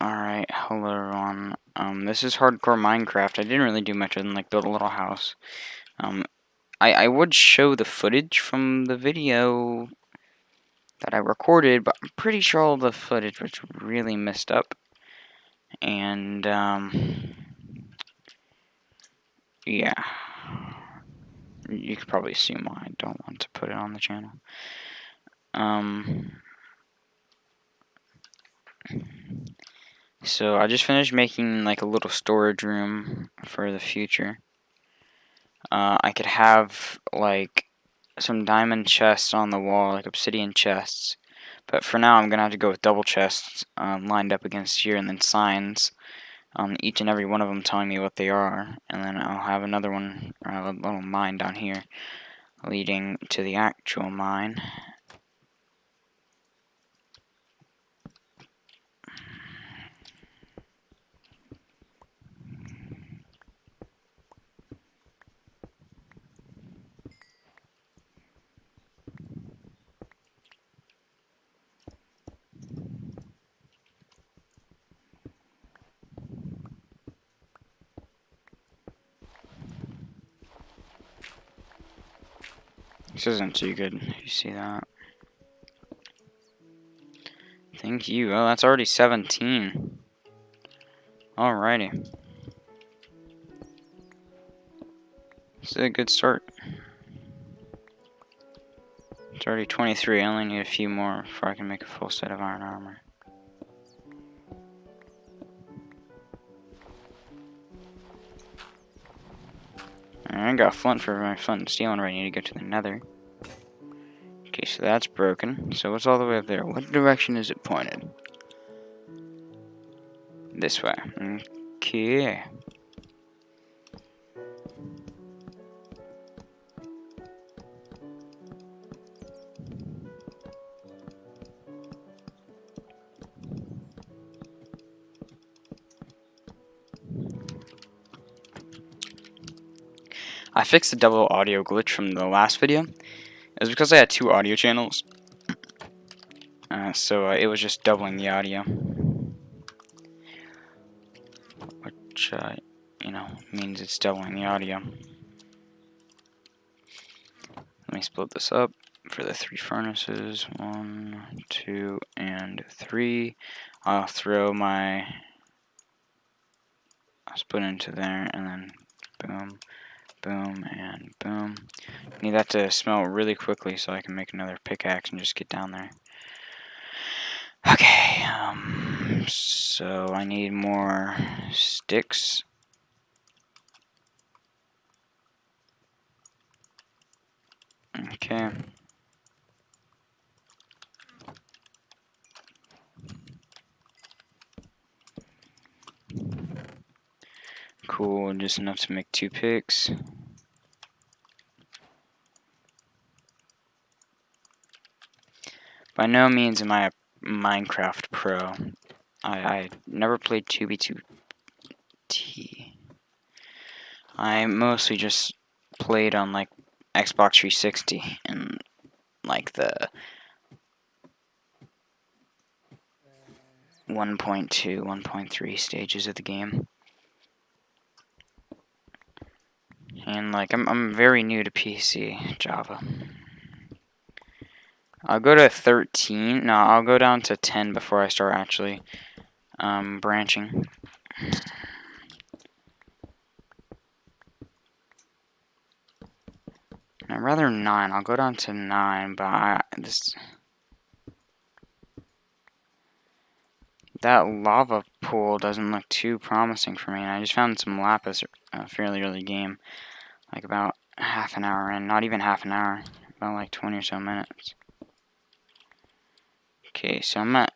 Alright, hello everyone. Um, this is Hardcore Minecraft. I didn't really do much other than like build a little house. Um, I, I would show the footage from the video that I recorded, but I'm pretty sure all the footage was really messed up. And, um, yeah. You could probably assume why I don't want to put it on the channel. Um, so I just finished making like a little storage room for the future. Uh, I could have like some diamond chests on the wall, like obsidian chests. But for now, I'm going to have to go with double chests um, lined up against here and then signs. Um, each and every one of them telling me what they are. And then I'll have another one, or a little mine down here, leading to the actual mine. This isn't too good. You see that? Thank you. Oh, that's already 17. Alrighty. This is a good start. It's already 23. I only need a few more before I can make a full set of iron armor. I got flint for my flint and steel, and I need to go to the nether. Okay, so that's broken. So what's all the way up there? What direction is it pointed? This way. Okay. Fixed the double audio glitch from the last video. It was because I had two audio channels. Uh, so uh, it was just doubling the audio. Which, uh, you know, means it's doubling the audio. Let me split this up for the three furnaces. One, two, and three. I'll throw my... I'll split into there, and then boom boom, and boom. Need that to smelt really quickly so I can make another pickaxe and just get down there. Okay, um, so I need more sticks. Okay. Cool, just enough to make two picks. By no means am I a Minecraft pro. I, I never played 2B2T. I mostly just played on like Xbox 360 and like the 1.2, 1.3 stages of the game. And like I'm I'm very new to PC Java. I'll go to 13. No, I'll go down to 10 before I start actually um, branching. I'd rather 9. I'll go down to 9, but I just... That lava pool doesn't look too promising for me. I just found some lapis uh, fairly early game. Like about half an hour in. Not even half an hour. About like 20 or so minutes. Okay, so I'm at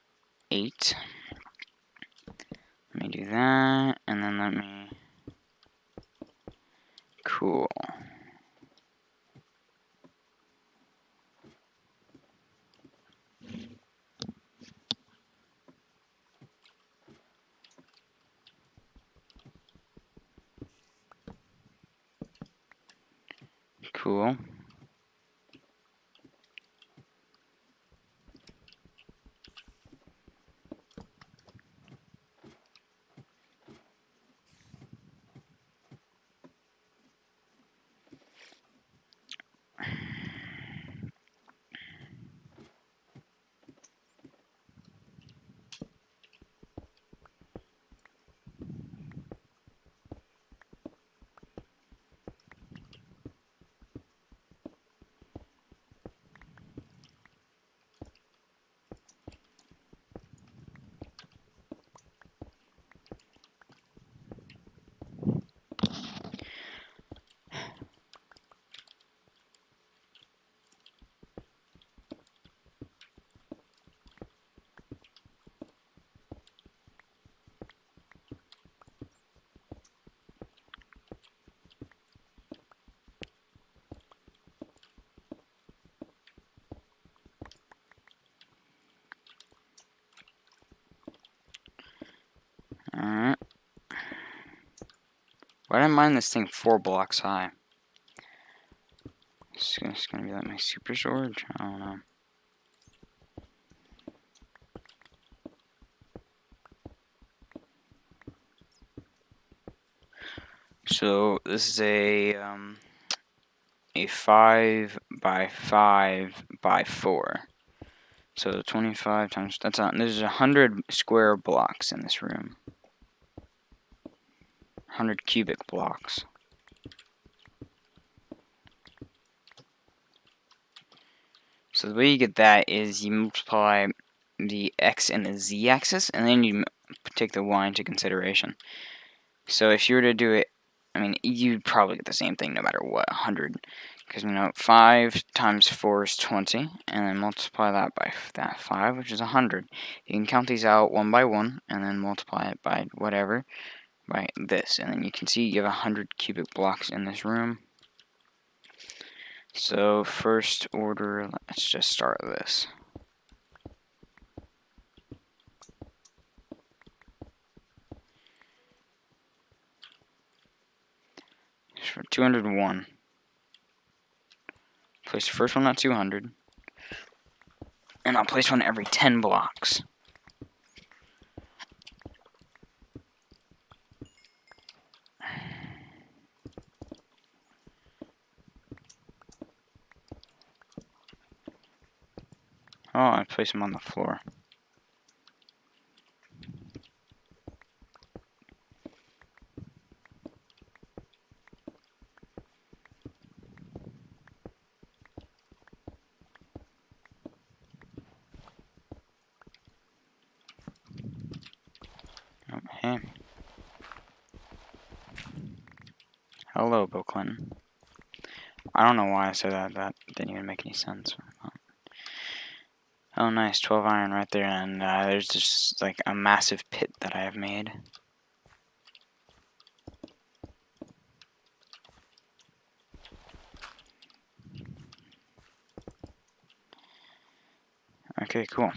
8. Let me do that, and then let me... Cool. Cool. Why did I mine this thing four blocks high? It's gonna, it's gonna be like my super storage? I don't know. So this is a um, a five by five by four. So 25 times that's on. There's a hundred square blocks in this room. 100 cubic blocks. So the way you get that is you multiply the x and the z axis, and then you take the y into consideration. So if you were to do it, I mean, you'd probably get the same thing no matter what, 100. Because, you know, 5 times 4 is 20, and then multiply that by that 5, which is 100. You can count these out one by one, and then multiply it by whatever, by this. And then you can see you have 100 cubic blocks in this room. So, first order, let's just start this. For 201. Place the first one at 200. And I'll place one every 10 blocks. Oh, I place them on the floor. Okay. Hello, Bill Clinton. I don't know why I said that. That didn't even make any sense. Oh, nice. 12 iron right there. And uh, there's just like a massive pit that I have made. Okay, cool.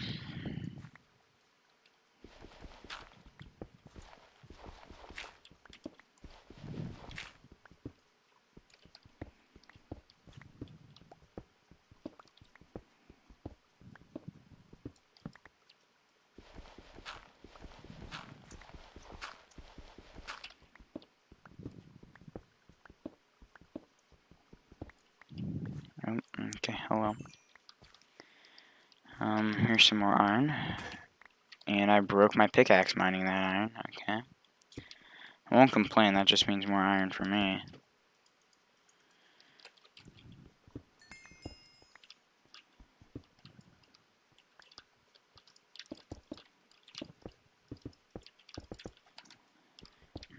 Oh, okay, hello. Um, here's some more iron. And I broke my pickaxe mining that iron, okay. I won't complain, that just means more iron for me.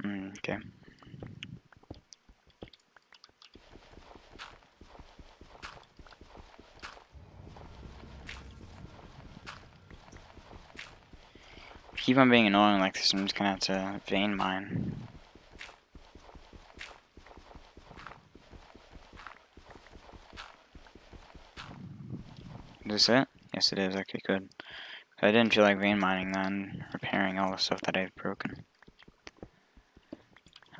Mm, okay. Keep on being annoying like this, I'm just gonna have to vein mine. Is this it? Yes it is, okay good. I didn't feel like vein mining then, repairing all the stuff that I've broken.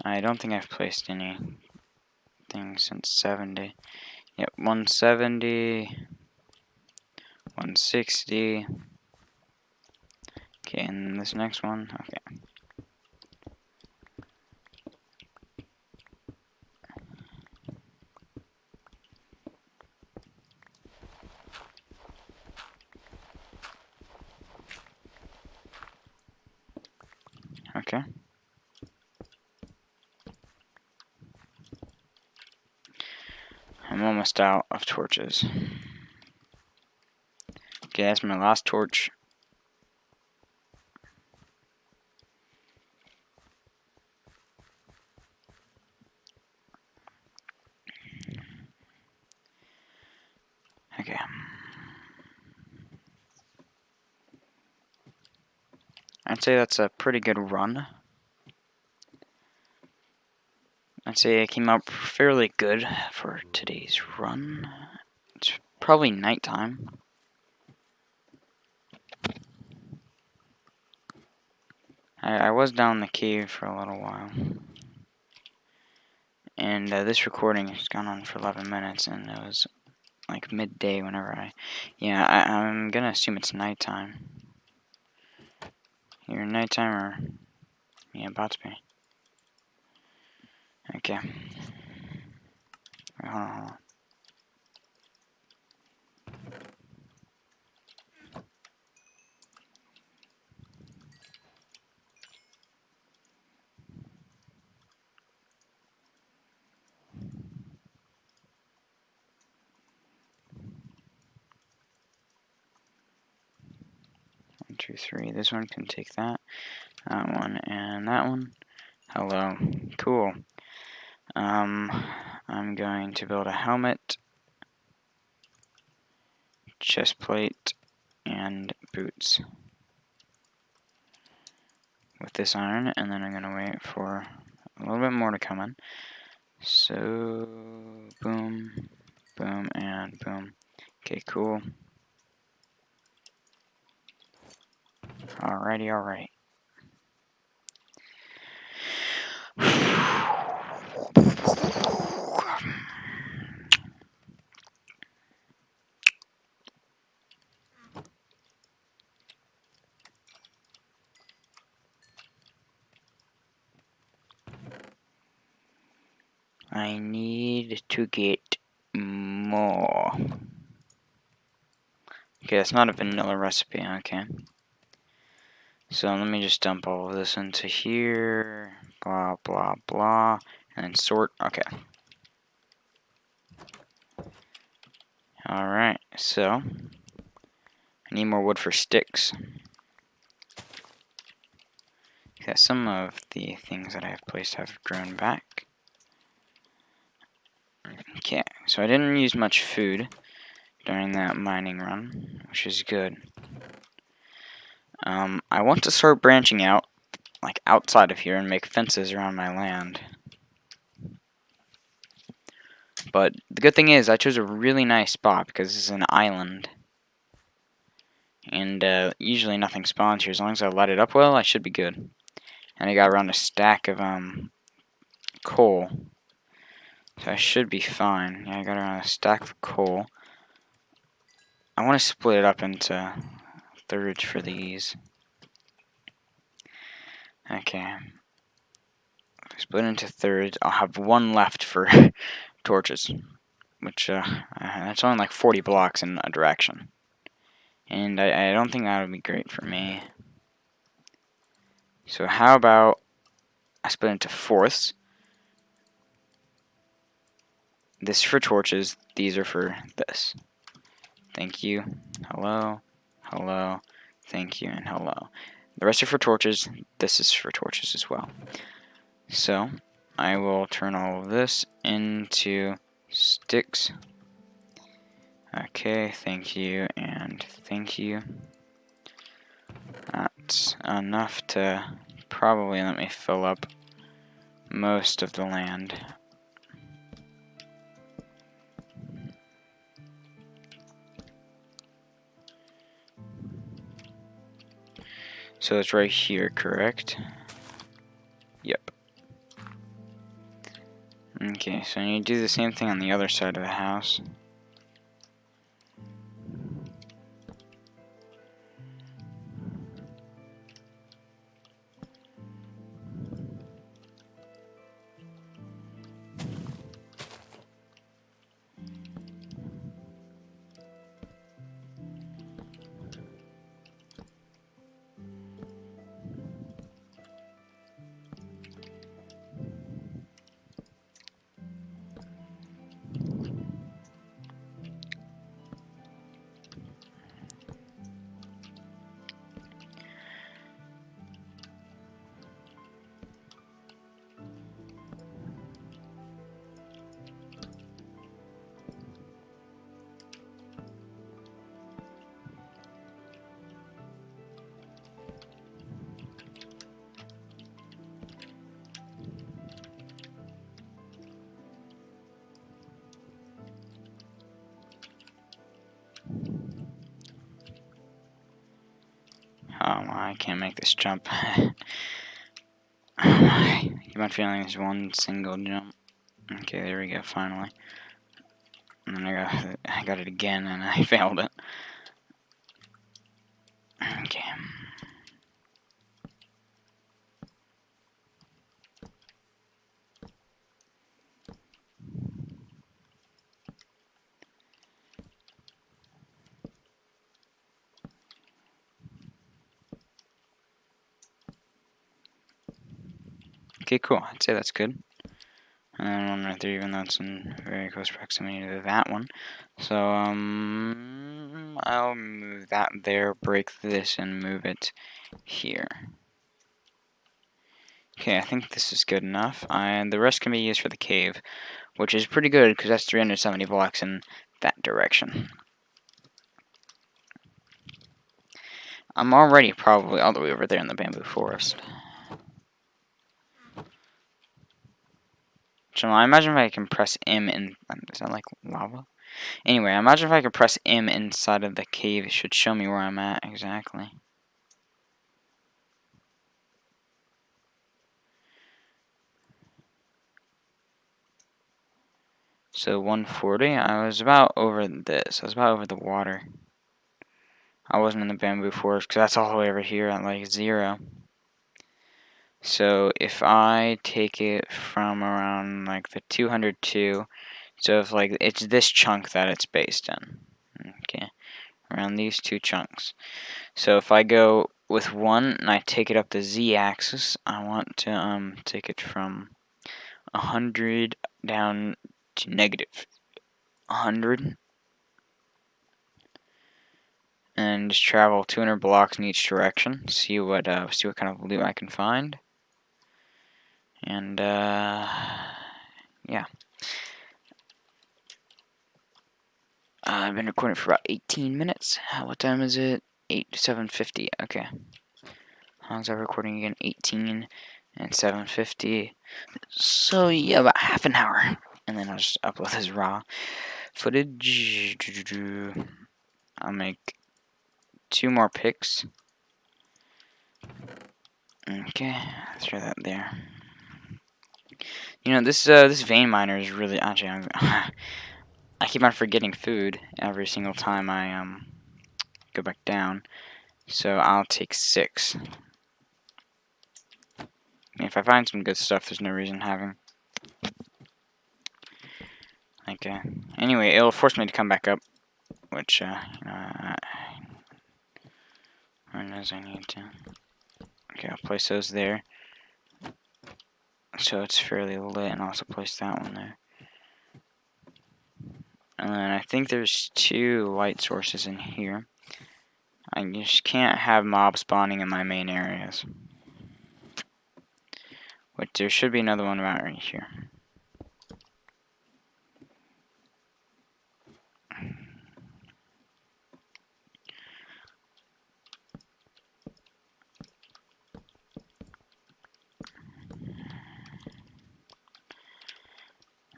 I don't think I've placed any things since 70. Yep, 170, 160, Okay, and this next one, okay. Okay. I'm almost out of torches. Okay, that's my last torch. Okay. I'd say that's a pretty good run. I'd say I came out fairly good for today's run. It's probably nighttime. I, I was down in the cave for a little while. And uh, this recording has gone on for 11 minutes, and it was like midday whenever I. Yeah, I, I'm gonna assume it's nighttime. Here, nighttime or. Yeah, about to be. Okay. Wait, hold on, hold on. Two, three. This one can take that. That one and that one. Hello. Cool. Um, I'm going to build a helmet, chest plate, and boots with this iron, and then I'm going to wait for a little bit more to come in. So, boom, boom, and boom. Okay, cool. Alrighty, alright. I need to get more. Okay, that's not a vanilla recipe, okay. So let me just dump all of this into here, blah, blah, blah, and then sort, okay. Alright, so, I need more wood for sticks. Okay, some of the things that I have placed have grown back. Okay, so I didn't use much food during that mining run, which is good. Um, I want to start branching out, like outside of here, and make fences around my land. But the good thing is, I chose a really nice spot because this is an island. And uh, usually nothing spawns here. As long as I light it up well, I should be good. And I got around a stack of um, coal. So I should be fine. Yeah, I got around a stack of coal. I want to split it up into thirds for these. Okay. Split into thirds. I'll have one left for torches. Which, uh, that's only like 40 blocks in a direction. And I, I don't think that would be great for me. So how about I split into fourths. This for torches, these are for this. Thank you, hello, hello, thank you, and hello. The rest are for torches, this is for torches as well. So, I will turn all of this into sticks. Okay, thank you, and thank you. That's enough to probably let me fill up most of the land So it's right here, correct? Yep. Okay, so you do the same thing on the other side of the house. I can't make this jump. oh my, I feeling this one single jump. Okay, there we go, finally. And then I got, I got it again and I failed it. Okay. Okay, cool. I'd say that's good. And one right there, even though it's in very close proximity to that one. So, um, I'll move that there, break this, and move it here. Okay, I think this is good enough. And the rest can be used for the cave, which is pretty good because that's 370 blocks in that direction. I'm already probably all the way over there in the bamboo forest. I imagine if I can press M in, um, is that like lava? Anyway, I imagine if I could press M inside of the cave, it should show me where I'm at exactly. So 140, I was about over this. I was about over the water. I wasn't in the bamboo forest because that's all the way over here at like zero. So if I take it from around like the 202, so if like it's this chunk that it's based in, okay, around these two chunks. So if I go with one and I take it up the z-axis, I want to um take it from 100 down to negative 100 and just travel 200 blocks in each direction. See what uh, see what kind of loot I can find. And uh, yeah, uh, I've been recording for about 18 minutes. what time is it? 8 7:50. Okay. how long's that recording again? 18 and 7:50. So yeah, about half an hour, and then I'll just upload this raw footage. I'll make two more picks. Okay, throw that there. You know this uh, this vein miner is really actually I keep on forgetting food every single time I um go back down. So I'll take six. If I find some good stuff, there's no reason having. Okay. Anyway, it'll force me to come back up, which uh, as I need to. Okay, I'll place those there. So it's fairly lit, and I'll also place that one there. And then I think there's two light sources in here. I just can't have mob spawning in my main areas. But there should be another one right here.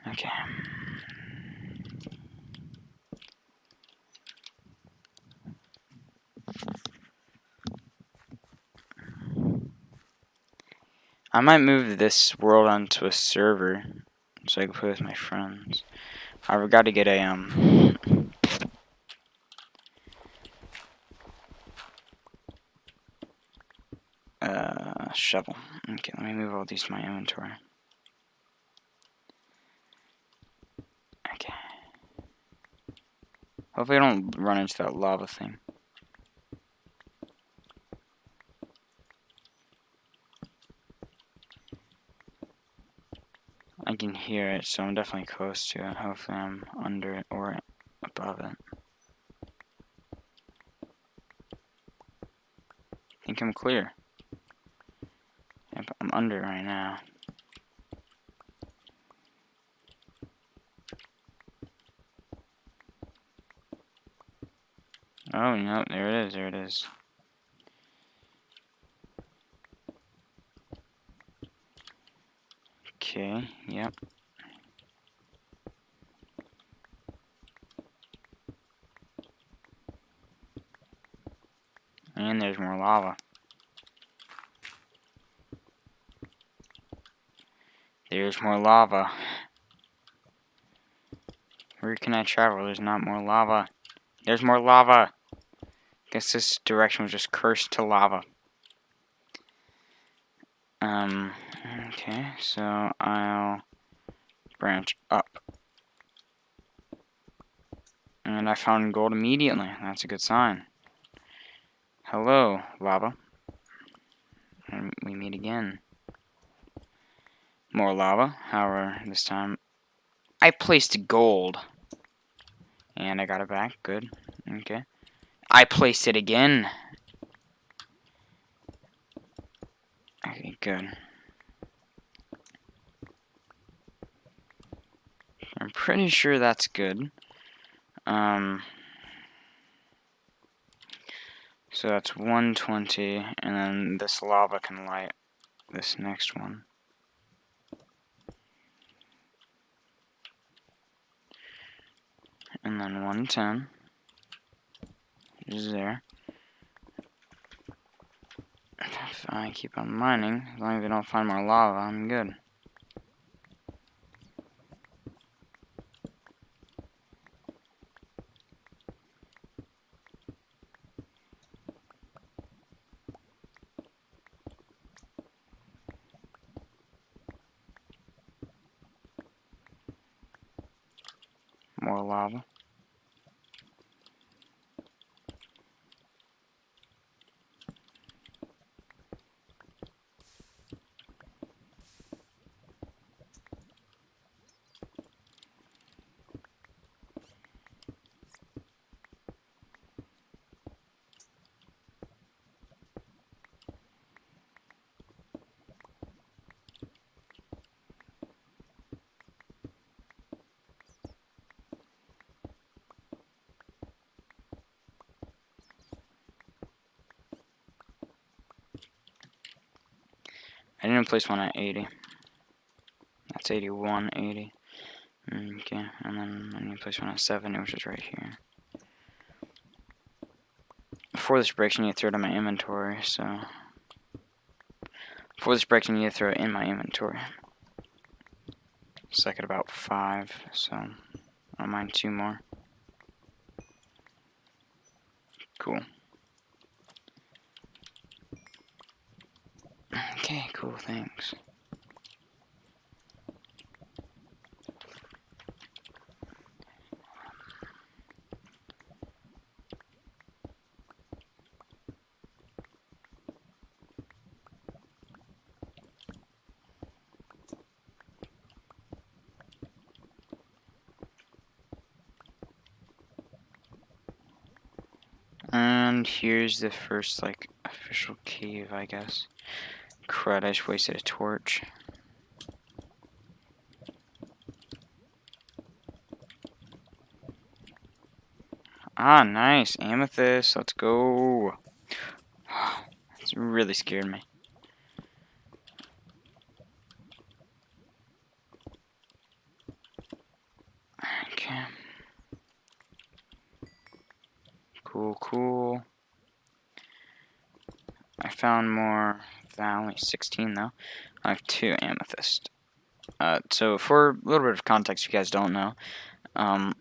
Okay. I might move this world onto a server so I can play with my friends. I've got to get a um uh shovel. Okay, let me move all these to my inventory. Okay. Hopefully I don't run into that lava thing. Can hear it, so I'm definitely close to it. Hopefully I'm under it or above it. I think I'm clear. Yep, I'm under it right now. Oh, no, there it is, there it is. Yep. And there's more lava. There's more lava. Where can I travel? There's not more lava. There's more lava. Guess this direction was just cursed to lava. Um, okay, so I'll branch up. And I found gold immediately. That's a good sign. Hello, lava. And we meet again. More lava. However, this time I placed gold. And I got it back. Good. Okay. I placed it again. Okay, good. I'm pretty sure that's good. Um, so that's 120, and then this lava can light this next one. And then 110 is there. If I keep on mining, as long as I don't find more lava, I'm good. More lava. I didn't place one at 80. That's 81, 80. Okay, and then I need to place one at 70, which is right here. Before this breaks, I need to throw it in my inventory, so... Before this breaks, I need to throw it in my inventory. It's like about 5, so... I don't mind two more. Cool. Thanks. And here's the first, like, official cave, I guess. Crud, I just wasted a torch. Ah, nice. Amethyst. Let's go. It's really scared me. Okay. Cool, cool. I found 16 though. I have two amethyst. Uh, so for a little bit of context, if you guys don't know, um,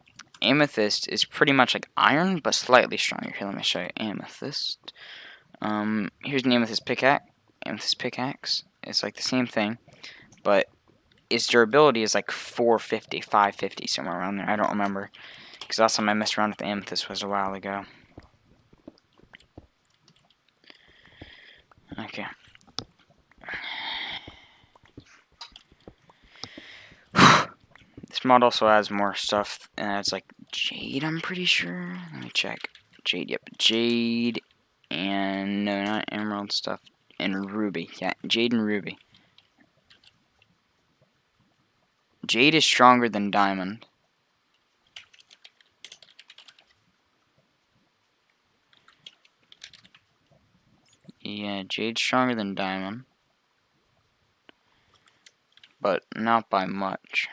amethyst is pretty much like iron, but slightly stronger. Here, let me show you amethyst. Um, here's an amethyst pickaxe. Amethyst pickaxe. It's like the same thing, but its durability is like 450, 550, somewhere around there. I don't remember, because last time I messed around with amethyst was a while ago. Okay. This mod also has more stuff, and it's like jade, I'm pretty sure. Let me check. Jade, yep. Jade, and no, not emerald stuff, and ruby. Yeah, jade and ruby. Jade is stronger than diamond. Yeah, Jade's stronger than Diamond. But not by much.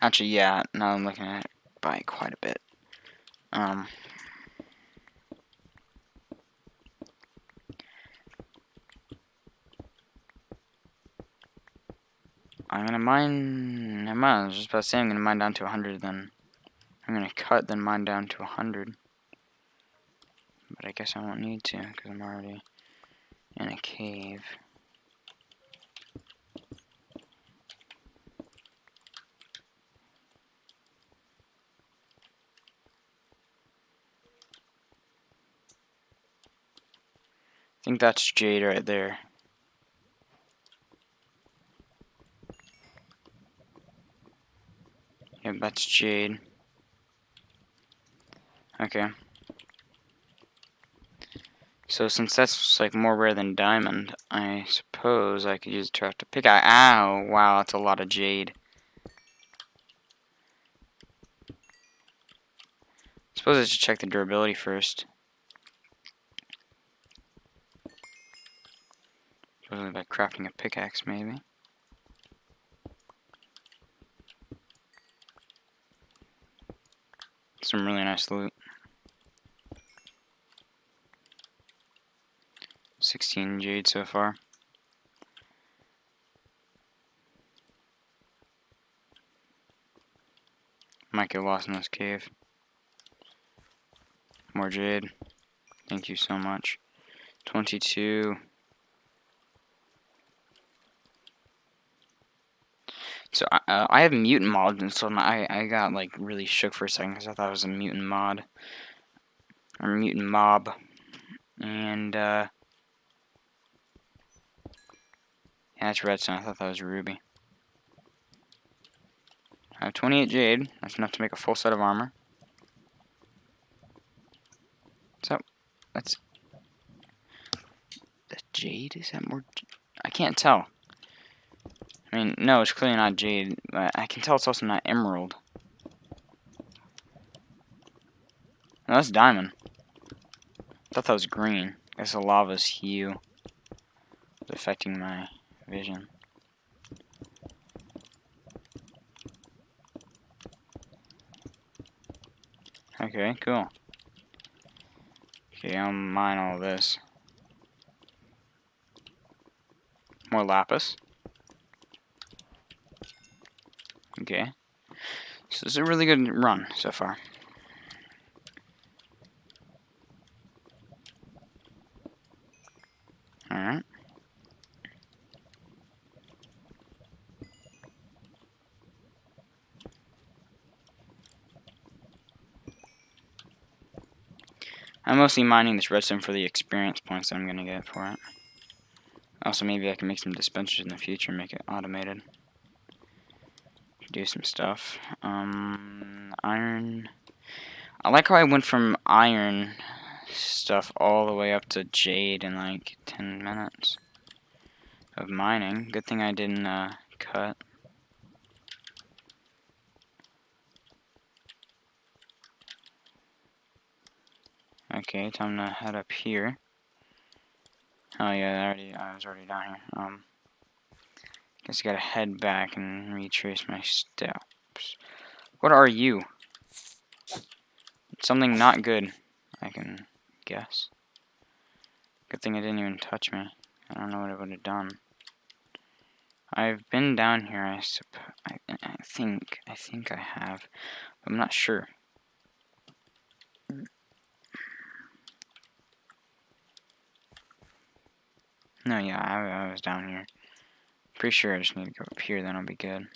Actually, yeah, now I'm looking at it by quite a bit. Um, I'm gonna mine Never mind, I was just about to say I'm gonna mine down to 100 then. I'm gonna cut then mine down to 100. But I guess I won't need to, because I'm already in a cave. I think that's jade right there. Yep, that's jade. Okay. So since that's like more rare than diamond, I suppose I could use a to pick out. Ow! Wow, that's a lot of jade. I suppose I should check the durability first. Supposedly by crafting a pickaxe, maybe. Some really nice loot. 16 jade so far. Might get lost in this cave. More jade. Thank you so much. 22. So uh, I have mutant mods and so I I got like really shook for a second because I thought it was a mutant mod or mutant mob, and uh, Yeah, it's redstone. I thought that was ruby. I have 28 jade. That's enough to make a full set of armor. So, that's... The jade? Is that more... I can't tell. I mean, no, it's clearly not jade, but I can tell it's also not emerald. No, that's diamond. I thought that was green. Guess the lava's hue is affecting my vision. Okay, cool. Okay, I'll mine all this. More lapis. Okay. So this is a really good run so far. Alright. I'm mostly mining this redstone for the experience points that I'm going to get for it. Also, maybe I can make some dispensers in the future and make it automated. Do some stuff. Um, iron. I like how I went from iron stuff all the way up to jade in like 10 minutes of mining. Good thing I didn't uh, cut. Okay, time to head up here. Oh yeah, I already I was already down here. Um guess I gotta head back and retrace my steps. What are you? Something not good, I can guess. Good thing it didn't even touch me. I don't know what it would have done. I've been down here, I, I, I think, I think I have, I'm not sure. No, yeah, I, I was down here. Pretty sure I just need to go up here, then I'll be good.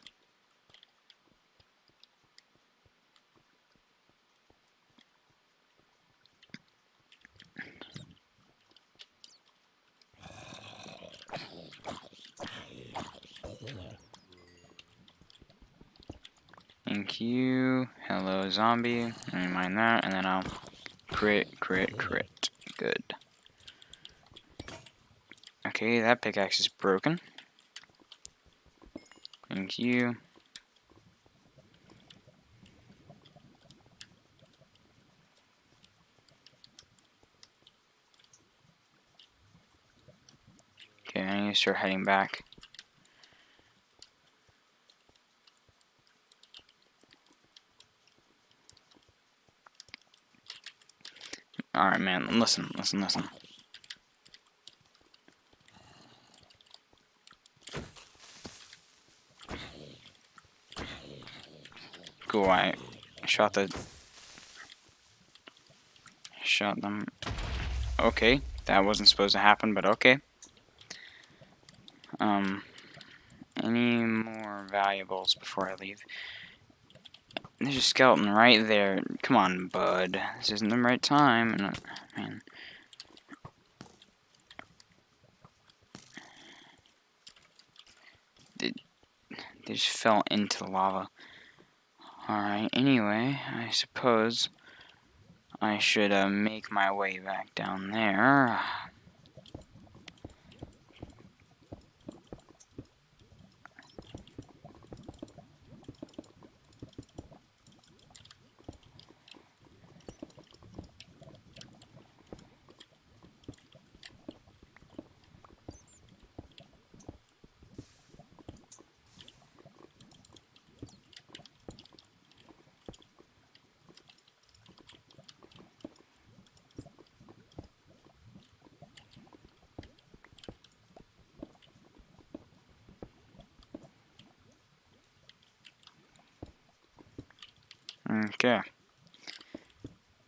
Thank you. Hello, zombie. Let me mind that, and then I'll crit, crit, crit. Good. Okay, that pickaxe is broken. Thank you. Okay, I need to start heading back. Alright, man, listen, listen, listen. cool. I shot the shot them. Okay, that wasn't supposed to happen, but okay. Um, any more valuables before I leave? There's a skeleton right there. Come on, bud. This isn't the right time. And, man. They, they just fell into the lava. Alright, anyway, I suppose I should uh, make my way back down there. Okay.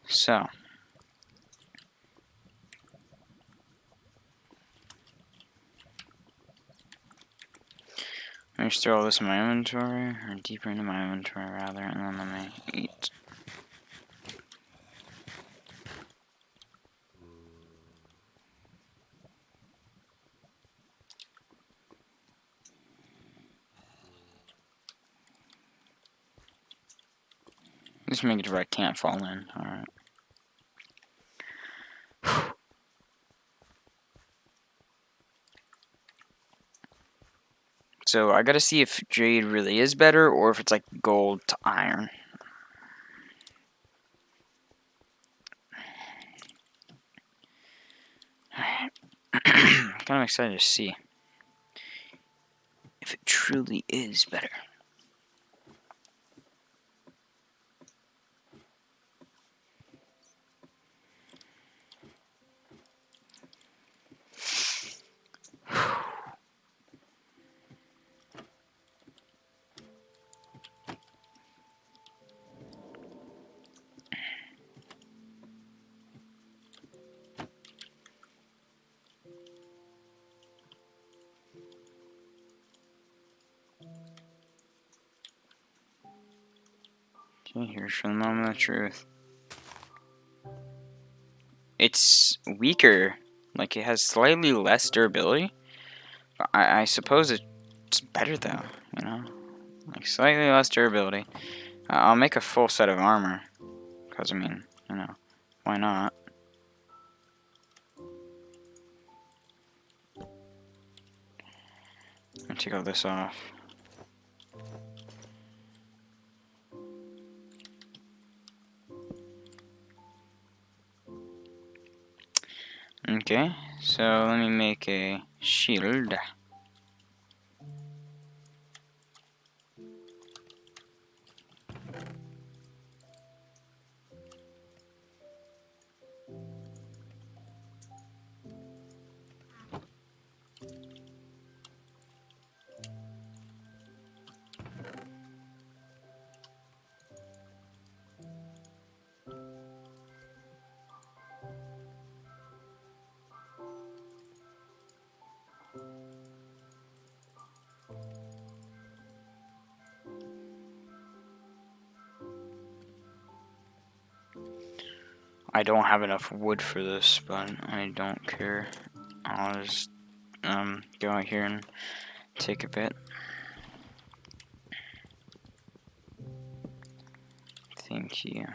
So. Let me throw all this in my inventory, or deeper into my inventory rather, and then let me eat. Just make it where I can't fall in. Alright. So I gotta see if jade really is better or if it's like gold to iron. Alright kind of excited to see if it truly is better. Here's for the moment of truth. It's weaker. Like, it has slightly less durability. I, I suppose it's better, though, you know? Like, slightly less durability. Uh, I'll make a full set of armor. Because, I mean, you know, why not? I'll take all this off. Okay, so let me make a shield. I don't have enough wood for this, but I don't care. I'll just um, go out here and take a bit. Thank you.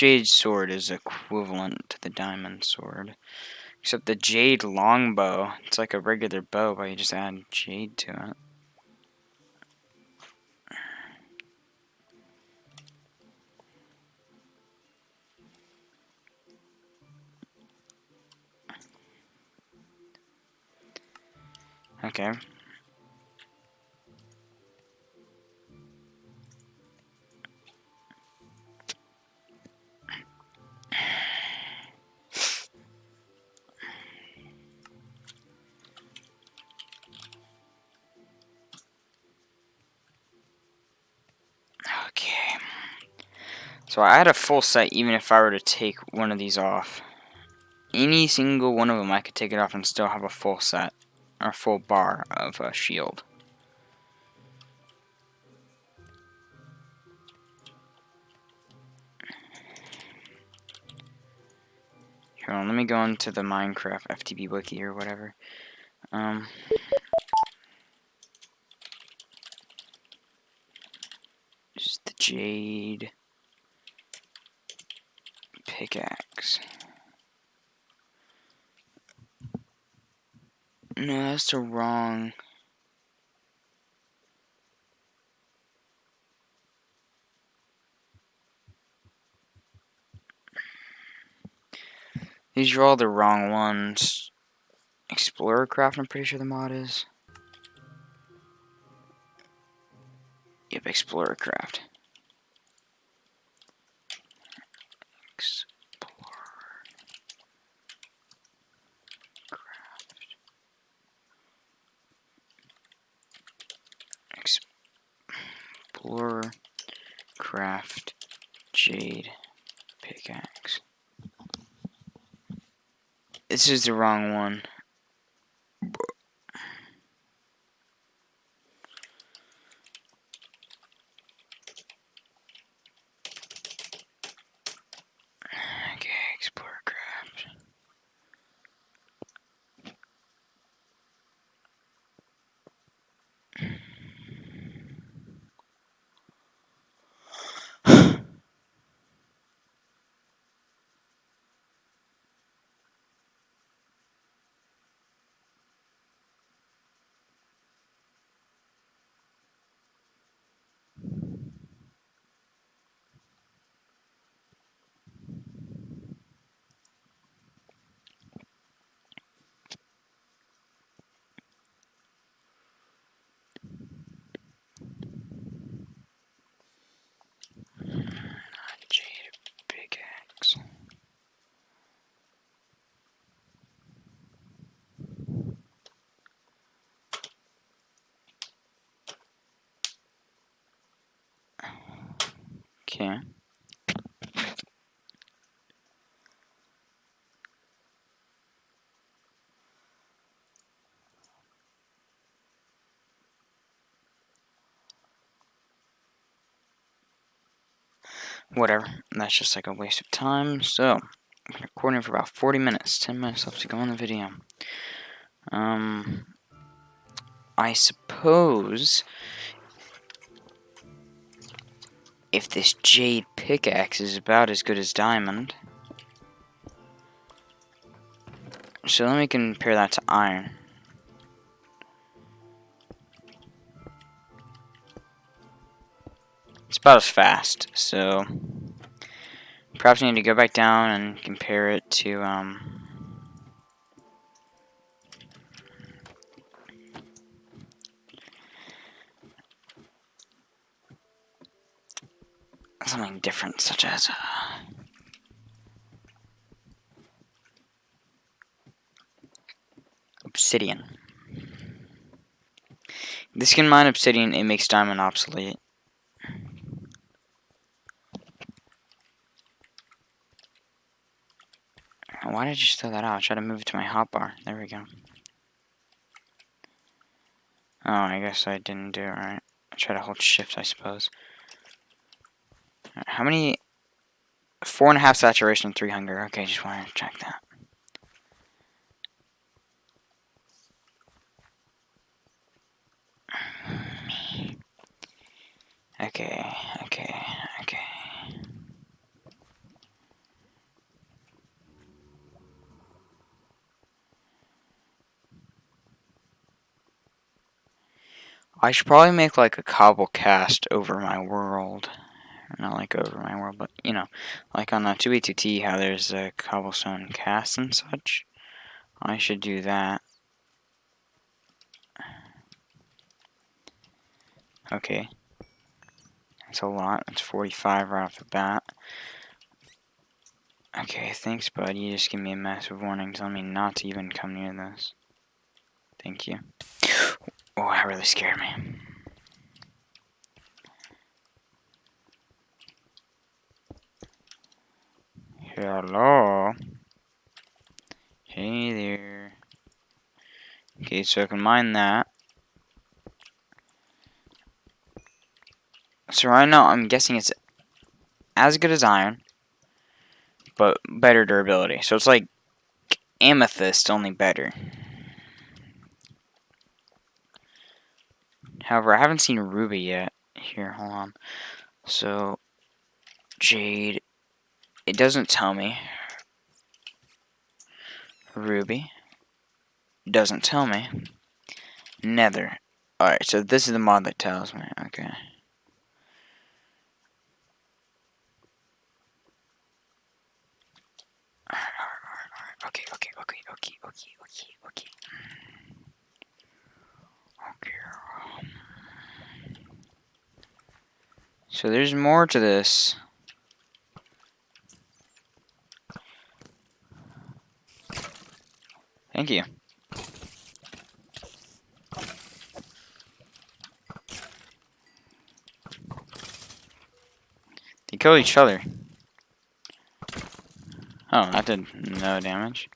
jade sword is equivalent to the diamond sword. Except the jade longbow. It's like a regular bow, but you just add jade to it. Okay, So I had a full set even if I were to take one of these off. Any single one of them I could take it off and still have a full set. Or a full bar of a shield. Here on, let me go into the Minecraft FTB wiki or whatever. Um, just the jade pickaxe. No, that's the wrong. These are all the wrong ones. Explorer Craft, I'm pretty sure the mod is. Yep, Explorer Craft. Explorer Craft Jade Pickaxe. This is the wrong one. Okay, Explorer Craft. Jade pickaxe. Okay. Whatever. That's just like a waste of time. So, I'm recording for about 40 minutes. 10 minutes left to go on the video. Um, I suppose if this jade pickaxe is about as good as diamond. So let me compare that to iron. It's about as fast, so perhaps I need to go back down and compare it to um, something different, such as uh, obsidian. This can mine obsidian, it makes diamond obsolete. Why did you just throw that out? Try to move it to my hotbar. There we go. Oh, I guess I didn't do it right. I try to hold shift, I suppose. How many? Four and a half saturation, three hunger. Okay, just want to check that. Okay, okay, okay. I should probably make like a cobble cast over my world. Not like over my world, but you know, like on the 2B2T, how there's a cobblestone cast and such. I should do that. Okay. That's a lot. That's 45 right off the bat. Okay, thanks, bud. You just give me a massive warning telling me not to even come near this. Thank you. Oh, that really scared me. Hello? Hey there. Okay, so I can mine that. So right now, I'm guessing it's as good as iron, but better durability. So it's like amethyst, only better. However, I haven't seen ruby yet. Here, hold on. So, jade. It doesn't tell me. Ruby. Doesn't tell me. Nether. Alright, so this is the mod that tells me. Okay. Okay, okay, okay, okay, okay, okay, okay. Okay. So there's more to this. Thank you. They kill each other. Oh, that did no damage.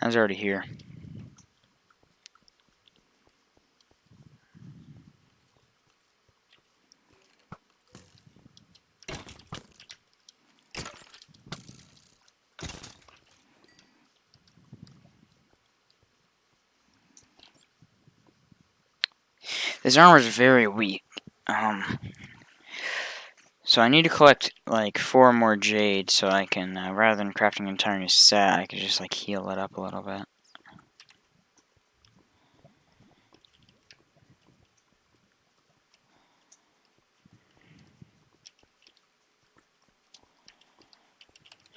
I was already here. This armor is very weak. Um, so I need to collect like four more jade so I can, uh, rather than crafting an entire new set, I could just like heal it up a little bit.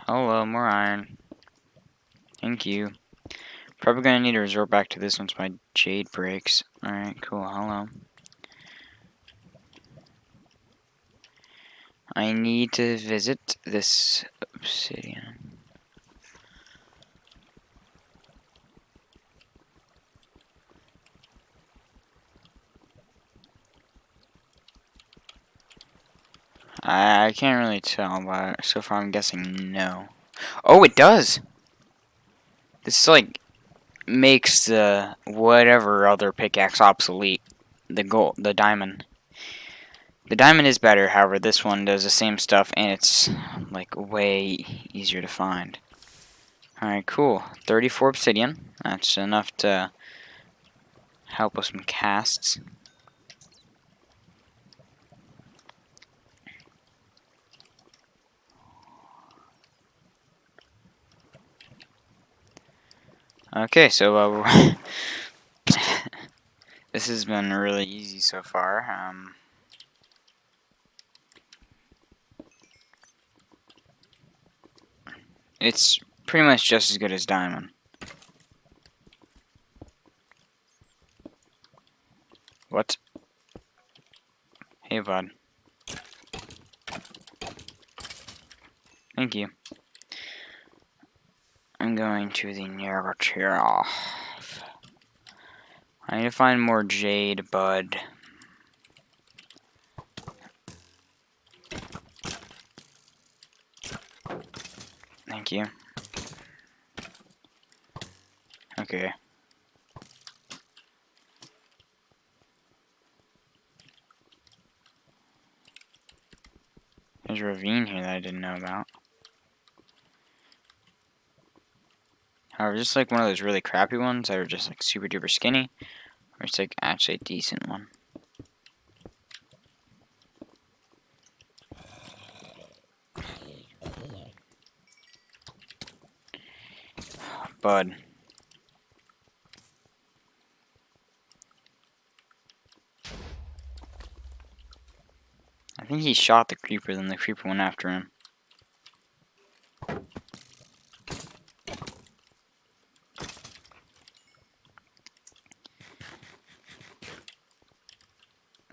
Hello, more iron. Thank you. Probably gonna need to resort back to this once my jade breaks. Alright, cool, hello. I need to visit this obsidian. I, I can't really tell, but so far I'm guessing no. Oh, it does! This, is like, makes the whatever other pickaxe obsolete. The gold, the diamond. The diamond is better, however, this one does the same stuff, and it's, like, way easier to find. Alright, cool. 34 obsidian. That's enough to help with some casts. Okay, so uh, this has been really easy so far. Um, it's pretty much just as good as diamond. What? Hey, bud. Thank you. I'm going to the negative. I need to find more jade, bud. Thank you. Okay. There's a ravine here that I didn't know about. However, just like one of those really crappy ones that are just like super duper skinny, or it's like actually a decent one. Bud. I think he shot the creeper, then the creeper went after him.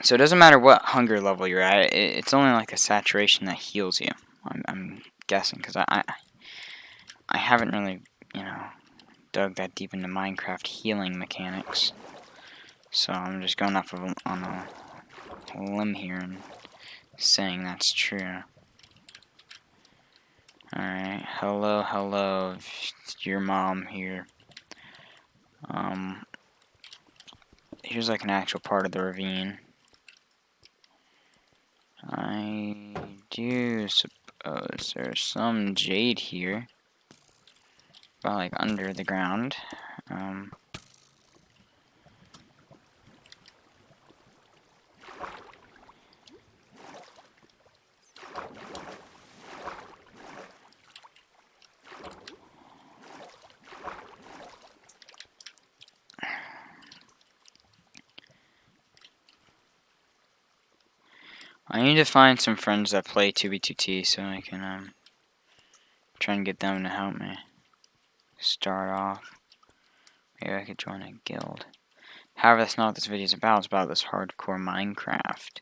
So it doesn't matter what hunger level you're at, it's only like the saturation that heals you. I'm, I'm guessing, because I, I, I haven't really, you know, dug that deep into Minecraft healing mechanics. So I'm just going off of on a limb here and saying that's true. Alright, hello, hello, your mom here. Um, here's like an actual part of the ravine. I do suppose there's some jade here. About like under the ground. Um, I need to find some friends that play 2B2T so I can um, try and get them to help me start off. Maybe I could join a guild. However, that's not what this video is about. It's about this hardcore Minecraft.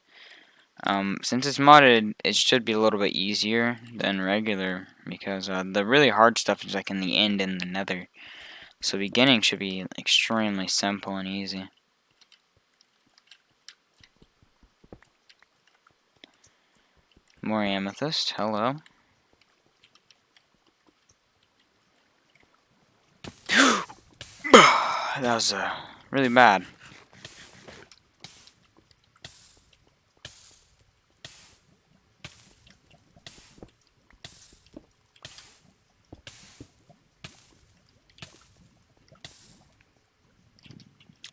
Um, since it's modded, it should be a little bit easier than regular because uh, the really hard stuff is like in the end and the nether. So beginning should be extremely simple and easy. More amethyst, hello. that was uh, really bad.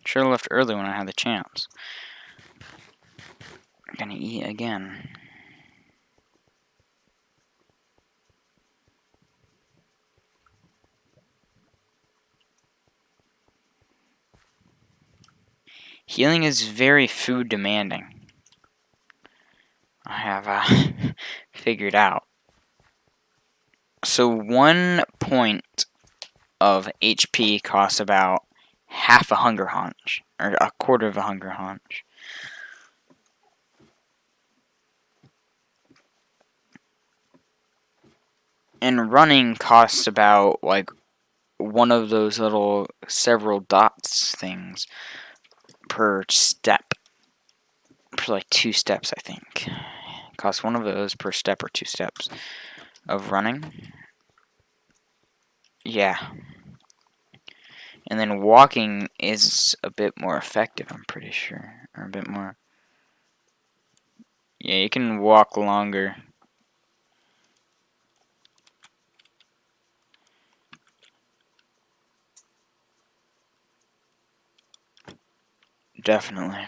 Should have left early when I had the chance. I'm gonna eat again. Healing is very food demanding. I have uh, figured out. So one point of HP costs about half a hunger haunch, or a quarter of a hunger haunch. And running costs about like one of those little several dots things per step. For like two steps, I think. It costs one of those per step or two steps of running. Yeah. And then walking is a bit more effective, I'm pretty sure. Or a bit more. Yeah, you can walk longer. Definitely.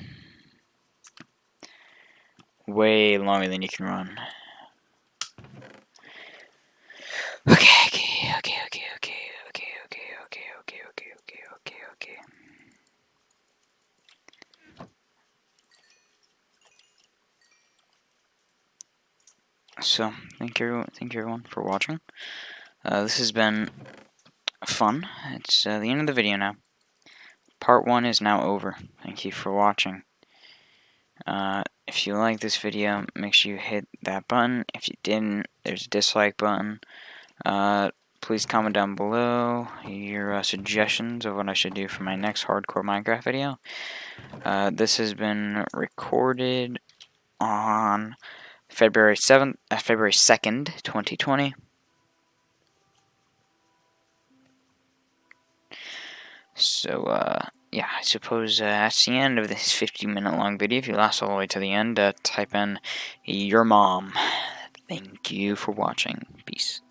Way longer than you can run. Okay, okay, okay, okay, okay, okay, okay, okay, okay, okay, okay, okay, okay. So, thank you, thank you everyone for watching. Uh, this has been fun. It's uh, the end of the video now. Part 1 is now over. Thank you for watching. Uh, if you like this video, make sure you hit that button. If you didn't, there's a dislike button. Uh, please comment down below your uh, suggestions of what I should do for my next hardcore Minecraft video. Uh, this has been recorded on February 7th, uh, February 2nd, 2020. So, uh, yeah, I suppose uh, that's the end of this 50 minute long video. If you last all the way to the end, uh, type in your mom. Thank you for watching. Peace.